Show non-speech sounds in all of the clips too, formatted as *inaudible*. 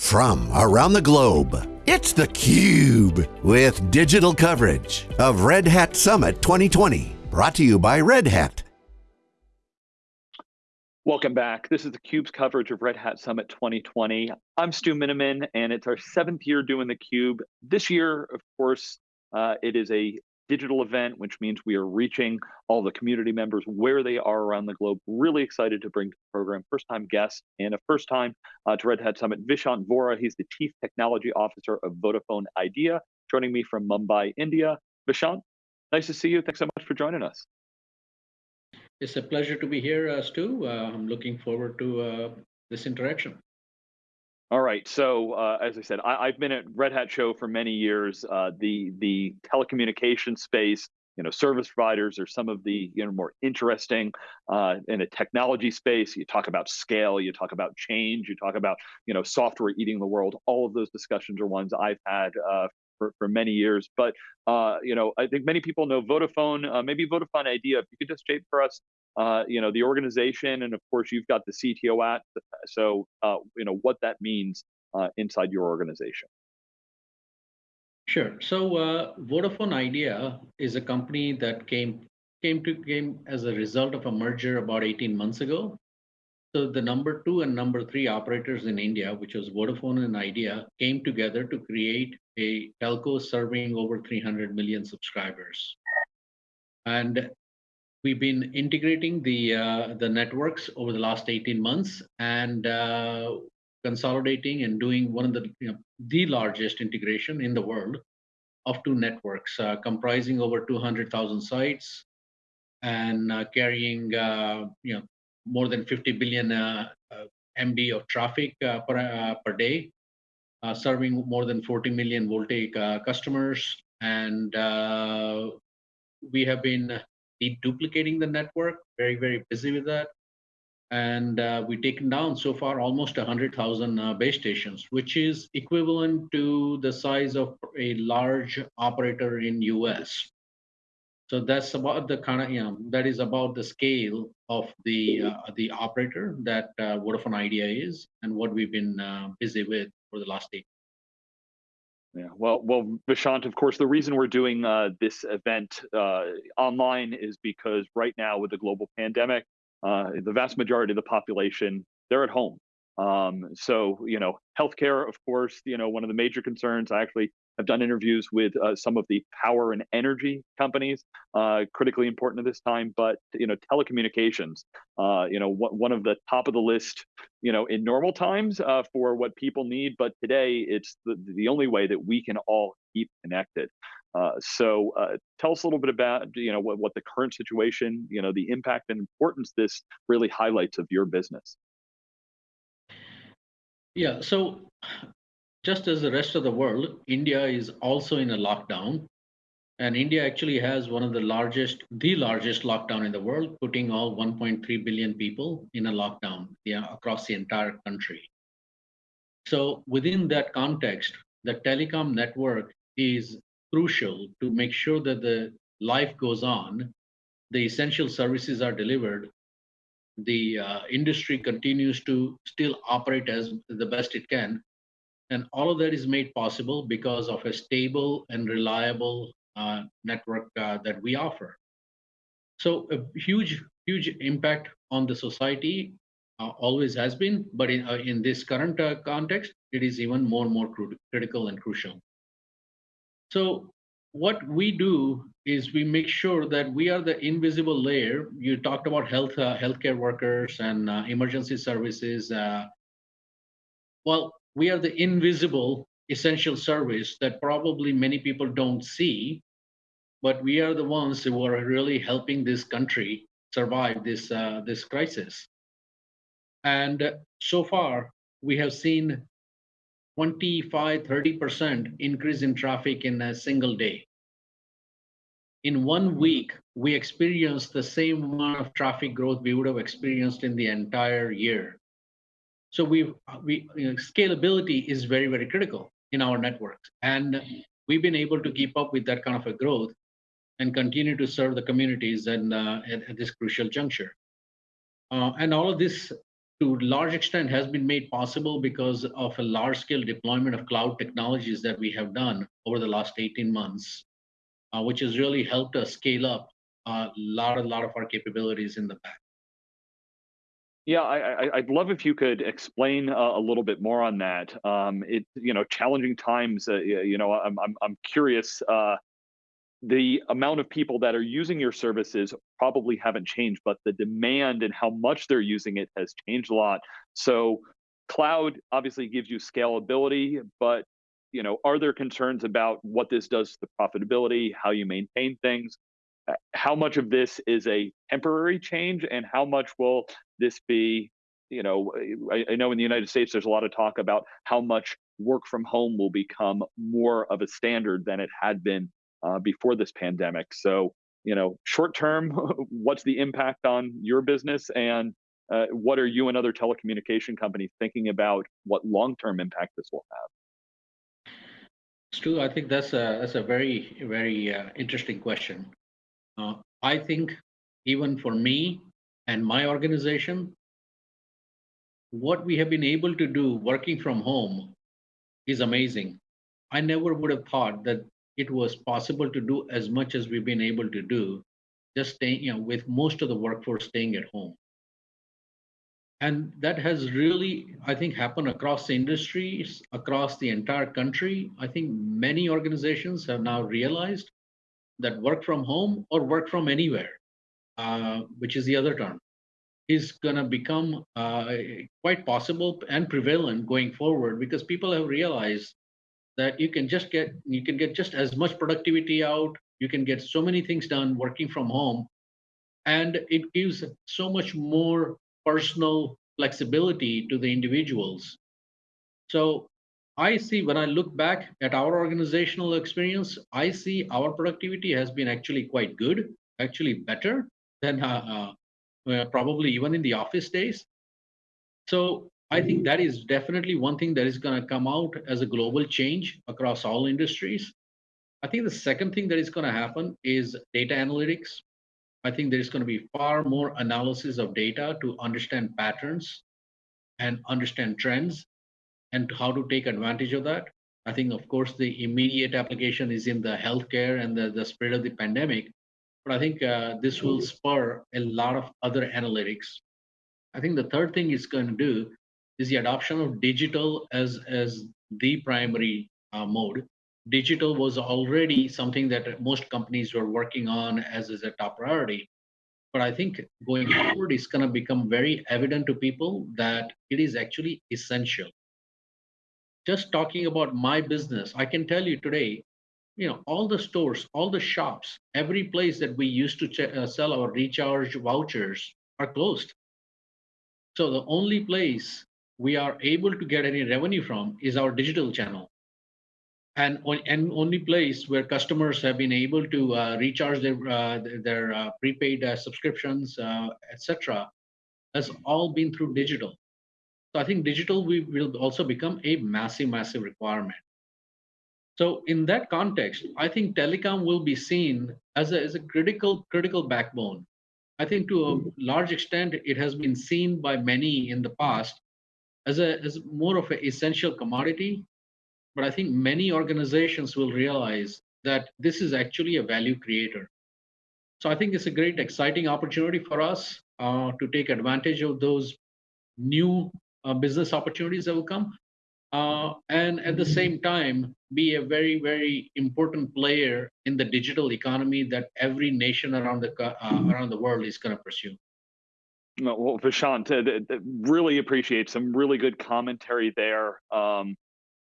from around the globe. It's theCUBE, with digital coverage of Red Hat Summit 2020. Brought to you by Red Hat. Welcome back. This is theCUBE's coverage of Red Hat Summit 2020. I'm Stu Miniman, and it's our seventh year doing theCUBE. This year, of course, uh, it is a digital event, which means we are reaching all the community members where they are around the globe. Really excited to bring to the program first time guest and a first time uh, to Red Hat Summit, Vishant Vora. He's the Chief Technology Officer of Vodafone Idea, joining me from Mumbai, India. Vishant, nice to see you. Thanks so much for joining us. It's a pleasure to be here, uh, Stu. Uh, I'm looking forward to uh, this interaction. All right. So uh, as I said, I, have been at Red Hat Show for many years. Uh, the the telecommunication space, you know, service providers are some of the you know more interesting uh, in a technology space. You talk about scale, you talk about change, you talk about you know software eating the world. All of those discussions are ones I've had uh, for, for many years. But uh, you know, I think many people know Vodafone. Uh, maybe Vodafone Idea. If you could just shape for us uh, you know, the organization, and of course you've got the CTO at, so, uh, you know, what that means uh, inside your organization. Sure. So uh, Vodafone Idea is a company that came came to came as a result of a merger about 18 months ago. So the number two and number three operators in India, which was Vodafone and Idea, came together to create a telco serving over 300 million subscribers. And we've been integrating the uh, the networks over the last 18 months and uh, consolidating and doing one of the you know, the largest integration in the world of two networks uh, comprising over 200,000 sites and uh, carrying uh, you know more than 50 billion uh, MB of traffic per per day, serving more than 40 million VoLTE customers. And we have been deduplicating the network, very, very busy with that. And uh, we've taken down so far almost 100,000 uh, base stations, which is equivalent to the size of a large operator in US. So that's about the kind of, you know, that is about the scale of the uh, the operator that uh, Vodafone Idea is and what we've been uh, busy with for the last eight yeah, well, well, Vishant, of course, the reason we're doing uh, this event uh, online is because right now with the global pandemic, uh, the vast majority of the population, they're at home. Um, so, you know, healthcare, of course, you know, one of the major concerns. I actually have done interviews with uh, some of the power and energy companies, uh, critically important at this time. But you know, telecommunications, uh, you know, one of the top of the list, you know, in normal times uh, for what people need. But today, it's the the only way that we can all keep connected. Uh, so uh, tell us a little bit about you know what, what the current situation, you know, the impact and importance this really highlights of your business. Yeah, so just as the rest of the world, India is also in a lockdown. And India actually has one of the largest, the largest lockdown in the world, putting all 1.3 billion people in a lockdown yeah, across the entire country. So within that context, the telecom network is crucial to make sure that the life goes on, the essential services are delivered, the uh, industry continues to still operate as the best it can, and all of that is made possible because of a stable and reliable uh, network uh, that we offer. So a huge, huge impact on the society uh, always has been, but in, uh, in this current uh, context, it is even more and more critical and crucial. So what we do is we make sure that we are the invisible layer. You talked about health, uh, healthcare workers and emergency services. well, we are the invisible essential service that probably many people don't see, but we are the ones who are really helping this country survive this uh, this crisis. And so far, we have seen 25, 30% increase in traffic in a single day. In one week, we experienced the same amount of traffic growth we would have experienced in the entire year. So we we you know, scalability is very very critical in our networks, and we've been able to keep up with that kind of a growth and continue to serve the communities and uh, at, at, this crucial juncture. Uh, and all of this to large extent has been made possible because of a large scale deployment of cloud technologies that we have done over the last 18 months, uh, which has really helped us scale up a lot, a lot of our capabilities in the back. Yeah, I, would love if you could explain uh, a little bit more on that. Um, it, you know, challenging times. Uh, you know, I'm, I'm, I'm curious. Uh, the amount of people that are using your services probably haven't changed, but the demand and how much they're using it has changed a lot. So cloud obviously gives you scalability, but you know, are there concerns about what this does to the profitability, how you maintain things? Uh, how much of this is a temporary change and how much will this be you know I, I, know in the united states there's a lot of talk about how much work from home will become more of a standard than it had been uh, before this pandemic. So, you know, short term, *laughs* what's the impact on your business, and uh, what are you and other telecommunication companies thinking about what long term impact this will have? Stu, I think that's a that's a very very uh, interesting question. Uh, I think even for me and my organization, what we have been able to do working from home is amazing. I never would have thought that it was possible to do as much as we've been able to do, just staying, you know, with most of the workforce staying at home. And that has really, I think, happened across the industries, across the entire country. I think many organizations have now realized that work from home or work from anywhere, uh, which is the other term, is going to become uh, quite possible and prevalent going forward because people have realized that you can just get you can get just as much productivity out you can get so many things done working from home and it gives so much more personal flexibility to the individuals so i see when i look back at our organizational experience i see our productivity has been actually quite good actually better than uh, uh, probably even in the office days so I think that is definitely one thing that is going to come out as a global change across all industries. I think the second thing that is going to happen is data analytics. I think there's going to be far more analysis of data to understand patterns and understand trends and how to take advantage of that. I think, of course, the immediate application is in the healthcare and the, the spread of the pandemic. But I think uh, this will spur a lot of other analytics. I think the third thing it's going to do is the adoption of digital as as the primary uh, mode. Digital was already something that most companies were working on as, is a top priority. But I think going forward, it's going to become very evident to people that it is actually essential. Just talking about my business, I can tell you today, you know, all the stores, all the shops, every place that we used to uh, sell our recharge vouchers are closed. So the only place we are able to get any revenue from is our digital channel. And, and only place where customers have been able to uh, recharge their, uh, their uh, prepaid uh, subscriptions, uh, etc., has all been through digital. So I think digital we will also become a massive, massive requirement. So in that context, I think telecom will be seen as a, as a critical, critical backbone. I think to a large extent, it has been seen by many in the past as a as more of an essential commodity. But I think many organizations will realize that this is actually a value creator. So I think it's a great, exciting opportunity for us uh, to take advantage of those new uh, business opportunities that will come, uh, and at the same time be a very, very important player in the digital economy that every nation around the uh, around the world is going to pursue. Well, Vishant, uh, really appreciate some really good commentary there. Um,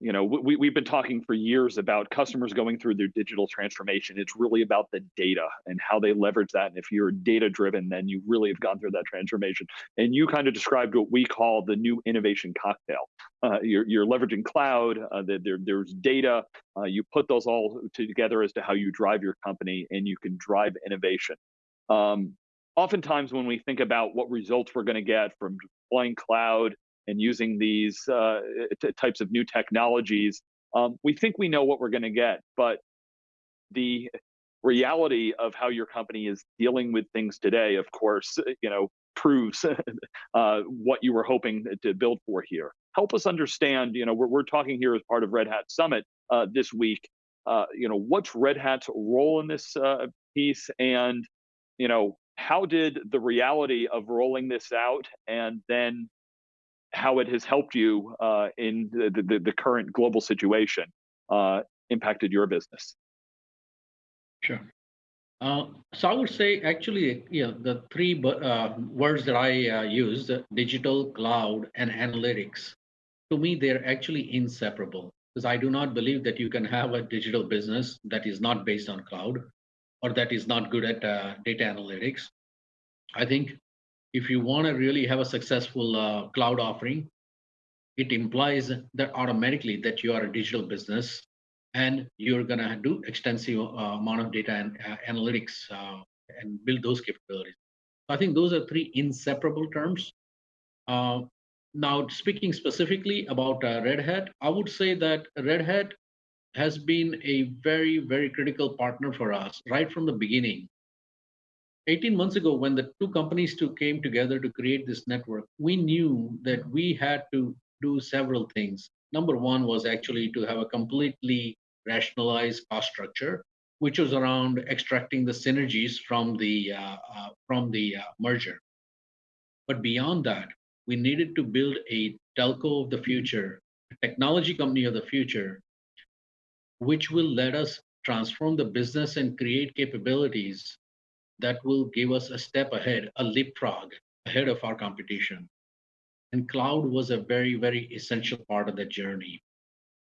you know, we, we've been talking for years about customers going through their digital transformation. It's really about the data and how they leverage that. And if you're data driven, then you really have gone through that transformation. And you kind of described what we call the new innovation cocktail. Uh, you're, you're, leveraging cloud, uh, there, there's data. Uh, you put those all together as to how you drive your company and you can drive innovation. Um, oftentimes when we think about what results we're going to get from deploying cloud and using these uh, types of new technologies, um, we think we know what we're going to get, but the reality of how your company is dealing with things today, of course, you know, proves *laughs* uh, what you were hoping to build for here. Help us understand. You know, we're, we're talking here as part of Red Hat Summit uh, this week. Uh, you know, what's Red Hat's role in this uh, piece, and you know, how did the reality of rolling this out and then how it has helped you uh, in the, the, the, current global situation uh, impacted your business? Sure. Uh, so I would say actually, you know, the three uh, words that I uh, used, digital, cloud, and analytics, to me, they're actually inseparable because I do not believe that you can have a digital business that is not based on cloud or that is not good at uh, data analytics. I think if you want to really have a successful uh, cloud offering, it implies that automatically that you are a digital business and you're going to do extensive uh, amount of data and uh, analytics uh, and build those capabilities. I think those are three inseparable terms. Uh, now, speaking specifically about uh, Red Hat, I would say that Red Hat has been a very, very critical partner for us right from the beginning. 18 months ago, when the two companies two came together to create this network, we knew that we had to do several things. Number one was actually to have a completely rationalized cost structure, which was around extracting the synergies from the uh, uh, from the uh, merger. But beyond that, we needed to build a telco of the future, a technology company of the future which will let us transform the business and create capabilities that will give us a step ahead, a leapfrog ahead of our competition. And cloud was a very, very essential part of that journey.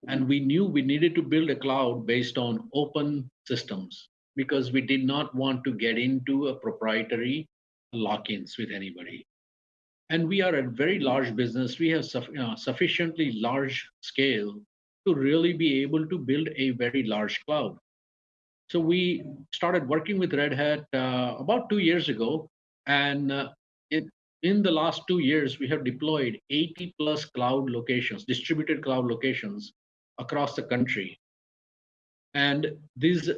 And we knew we needed to build a cloud based on open systems because we did not want to get into a proprietary lock-ins with anybody. And we are a very large business. We have uh, sufficiently large scale to really be able to build a very large cloud. So we started working with Red Hat uh, about two years ago, and uh, it, in the last two years, we have deployed 80 plus cloud locations, distributed cloud locations across the country. And these,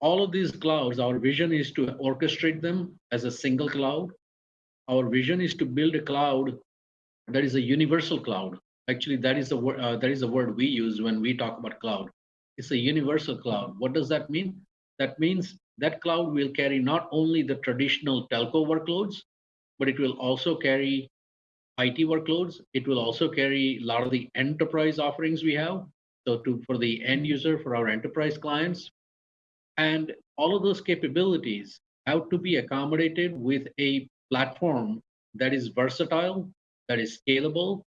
all of these clouds, our vision is to orchestrate them as a single cloud. Our vision is to build a cloud that is a universal cloud Actually, that is the word uh, that is the word we use when we talk about cloud. It's a universal cloud. What does that mean? That means that cloud will carry not only the traditional telco workloads, but it will also carry IT workloads. It will also carry a lot of the enterprise offerings we have. So to for the end user, for our enterprise clients. And all of those capabilities have to be accommodated with a platform that is versatile, that is scalable,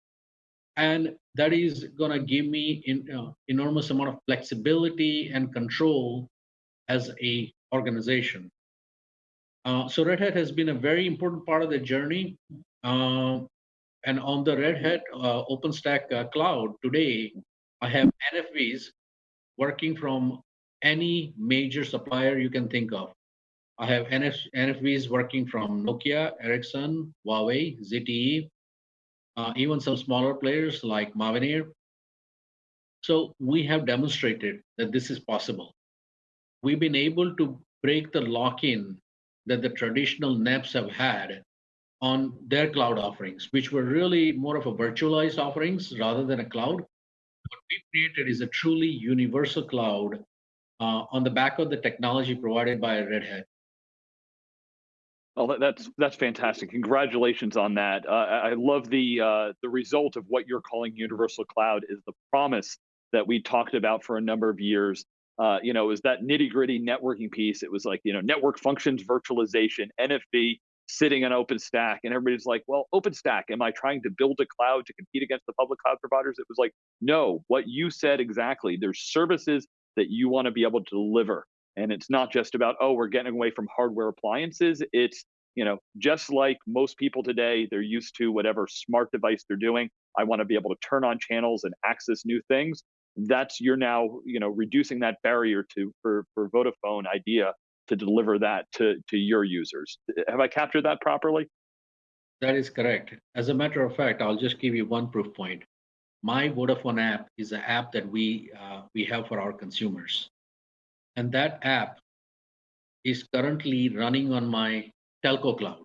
and that is going to give me in, uh, enormous amount of flexibility and control as a organization uh, so red hat has been a very important part of the journey uh, and on the red hat uh, openstack uh, cloud today i have nfvs working from any major supplier you can think of i have NF, nfvs working from nokia ericsson huawei zte uh, even some smaller players like Mavenir. So we have demonstrated that this is possible. We've been able to break the lock-in that the traditional NEPs have had on their cloud offerings, which were really more of a virtualized offerings rather than a cloud. What we've created is a truly universal cloud uh, on the back of the technology provided by Red Hat. Oh, that's that's fantastic! Congratulations on that. Uh, I love the uh, the result of what you're calling universal cloud is the promise that we talked about for a number of years. Uh, you know, it was that nitty gritty networking piece? It was like you know, network functions virtualization, NFV sitting on OpenStack, and everybody's like, well, OpenStack, am I trying to build a cloud to compete against the public cloud providers? It was like, no, what you said exactly. There's services that you want to be able to deliver and it's not just about, oh, we're getting away from hardware appliances. It's, you know, just like most people today, they're used to whatever smart device they're doing. I want to be able to turn on channels and access new things. That's you're now, you know, reducing that barrier to for for Vodafone idea to deliver that to to your users. Have I captured that properly? That is correct. As a matter of fact, I'll just give you one proof point. My Vodafone app is an app that we uh, we have for our consumers. And that app is currently running on my telco cloud.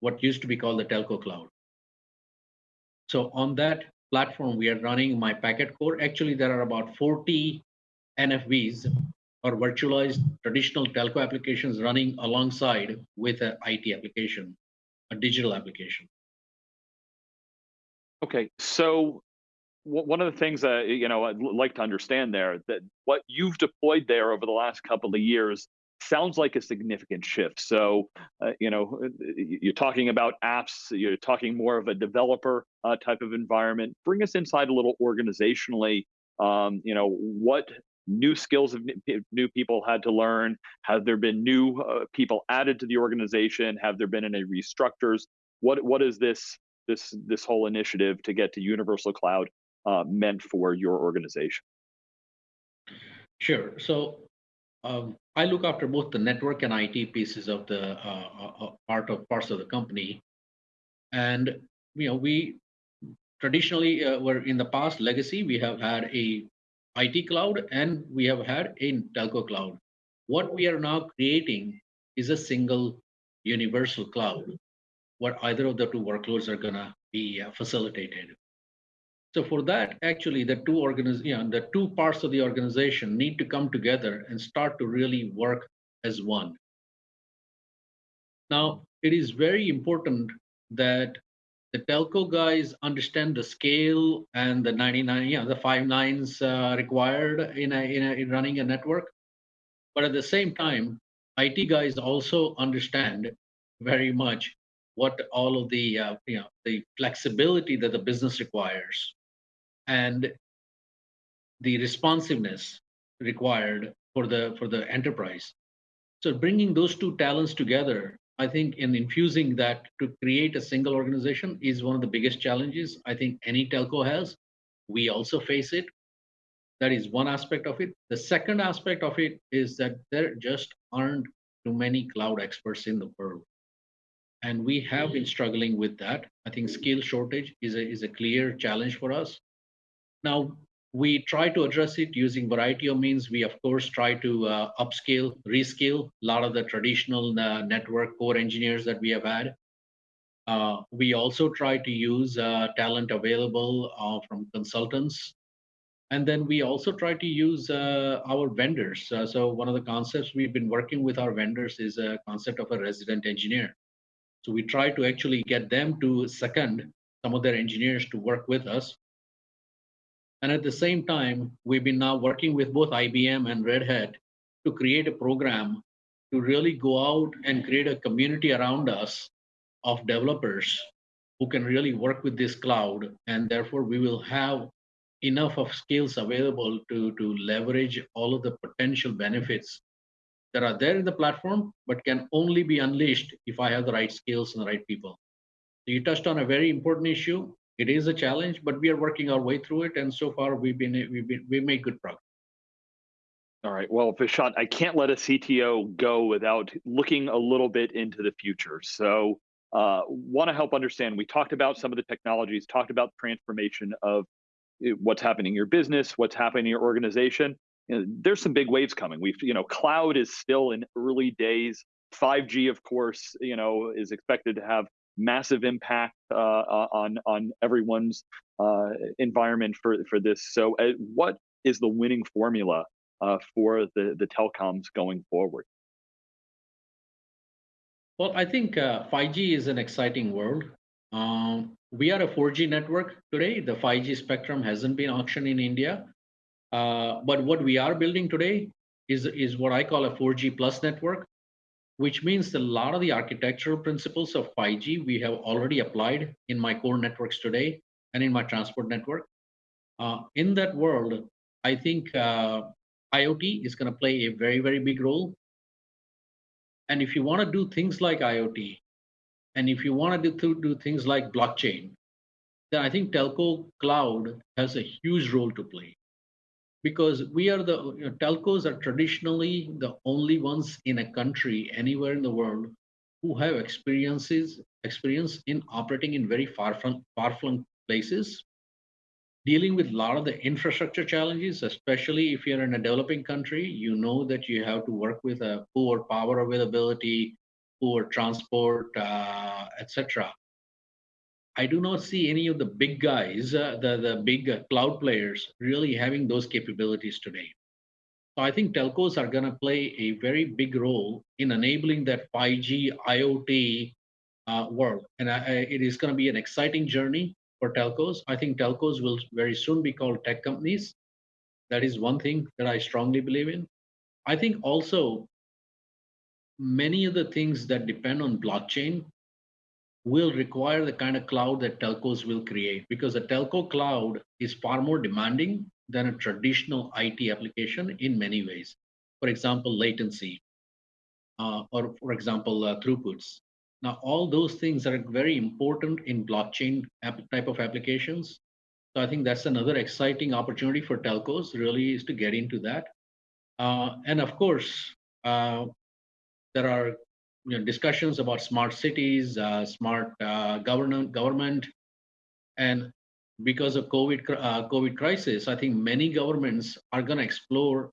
what used to be called the telco cloud. So on that platform, we are running my packet core. Actually, there are about 40 NFVs or virtualized traditional telco applications running alongside with an IT application, a digital application. Okay, so one of the things that you know I'd like to understand there that what you've deployed there over the last couple of years sounds like a significant shift. So, uh, you know, you're talking about apps, you're talking more of a developer uh, type of environment. Bring us inside a little organizationally. Um, you know, what new skills have new people had to learn? Have there been new uh, people added to the organization? Have there been any restructures? What what is this this this whole initiative to get to universal cloud uh, meant for your organization? Sure. So um, I look after both the network and IT pieces of the uh, uh, uh, part of parts of the company, and you know we traditionally uh, were in the past legacy. We have had a IT cloud and we have had a telco cloud. What we are now creating is a single universal cloud, where either of the two workloads are gonna be uh, facilitated. So for that, actually, the two organiz- you know, the two parts of the organization need to come together and start to really work as one. Now, it is very important that the telco guys understand the scale and the 99, you know, the five nines uh, required in, a, in, a, in running a network. But at the same time, IT guys also understand very much what all of the uh, you know the flexibility that the business requires and the responsiveness required for the for the enterprise. So bringing those two talents together i think in infusing that to create a single organization is one of the biggest challenges i think any telco has. We also face it. That is one aspect of it. The second aspect of it is that there just aren't too many cloud experts in the world. And we have been mm-hmm. struggling with that. I think skill shortage is a, is a clear challenge for us now, we try to address it using variety of means. We, of course, try to uh, upscale, rescale a lot of the traditional uh, network core engineers that we have had. Uh, we also try to use uh, talent available uh, from consultants. And then we also try to use uh, our vendors. so one of the concepts we've been working with our vendors is a concept of a resident engineer. So we try to actually get them to second some of their engineers to work with us and at the same time, we've been now working with both IBM and Red Hat to create a program to really go out and create a community around us of developers who can really work with this cloud. And therefore, we will have enough of skills available to, to leverage all of the potential benefits that are there in the platform, but can only be unleashed if I have the right skills and the right people. So you touched on a very important issue it is a challenge, but we are working our way through it. And so far, we've been we've been we made good progress. All right. Well, Vishant, I can't let a CTO go without looking a little bit into the future. So, uh, want to help understand. We talked about some of the technologies, talked about transformation of eh, what's happening in your business, what's happening in your organization. You know, there's some big waves coming. We've, you know, cloud is still in early days. 5G, of course, you know, is expected to have massive impact uh, on on everyone's uh, environment for for this. So, uh, what is the winning formula uh, for the the telecoms going forward? Well, I think 5G uh, is an exciting world. Um, we are a 4G network today. The 5G spectrum hasn't been auctioned in India. Uh, but what we are building today is, is what I call a 4G plus network which means a lot of the architectural principles of 5G we have already applied in my core networks today and in my transport network. Uh, in that world, I think uh, IoT is going to play a very, very big role. And if you want to do things like IoT, and if you want to do, do things like blockchain, then I think telco cloud has a huge role to play because we are the you know, telcos are traditionally the only ones in a country anywhere in the world who have experiences experience in operating in very far from far flung places dealing with a lot of the infrastructure challenges especially if you're in a developing country you know that you have to work with a poor power availability poor transport, uh, etc. I do not see any of the big guys, uh, the, the big uh, cloud players, really having those capabilities today. So I think telcos are going to play a very big role in enabling that 5G IoT uh, world. And I, I, it is going to be an exciting journey for telcos. I think telcos will very soon be called tech companies. That is one thing that I strongly believe in. I think also many of the things that depend on blockchain will require the kind of cloud that telcos will create because a telco cloud is far more demanding than a traditional IT application in many ways. For example, latency, uh, or for example, uh, throughputs. Now, all those things are very important in blockchain type of applications. So I think that's another exciting opportunity for telcos really is to get into that. Uh, and of course, uh, there are you know, discussions about smart cities, uh, smart uh, government, government, and because of COVID uh, COVID crisis, I think many governments are going to explore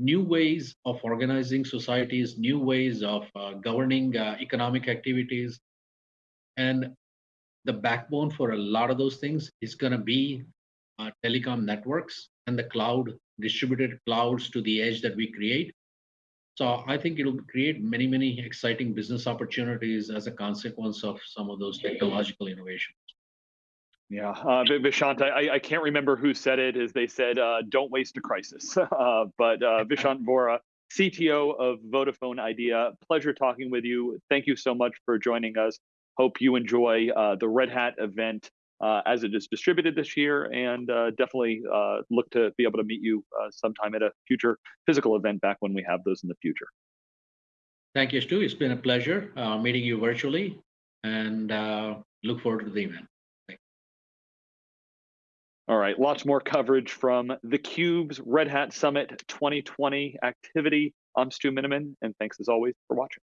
new ways of organizing societies, new ways of uh, governing uh, economic activities, and the backbone for a lot of those things is going to be uh, telecom networks and the cloud distributed clouds to the edge that we create so I think it'll create many, many exciting business opportunities as a consequence of some of those technological innovations. Yeah, uh, Vishant, I, I can't remember who said it, as they said, uh, "Don't waste a crisis." *laughs* Uh, but uh, *laughs* Vishant Vora, CTO of Vodafone Idea, pleasure talking with you. Thank you so much for joining us. Hope you enjoy uh, the Red Hat event uh, as it is distributed this year, and uh, definitely uh, look to be able to meet you uh, sometime at a future physical event back when we have those in the future. Thank you, Stu. It's been a pleasure uh, meeting you virtually, and uh, look forward to the event. All right, lots more coverage from theCUBE's Red Hat Summit 2020 activity. I'm Stu Miniman, and thanks as always for watching.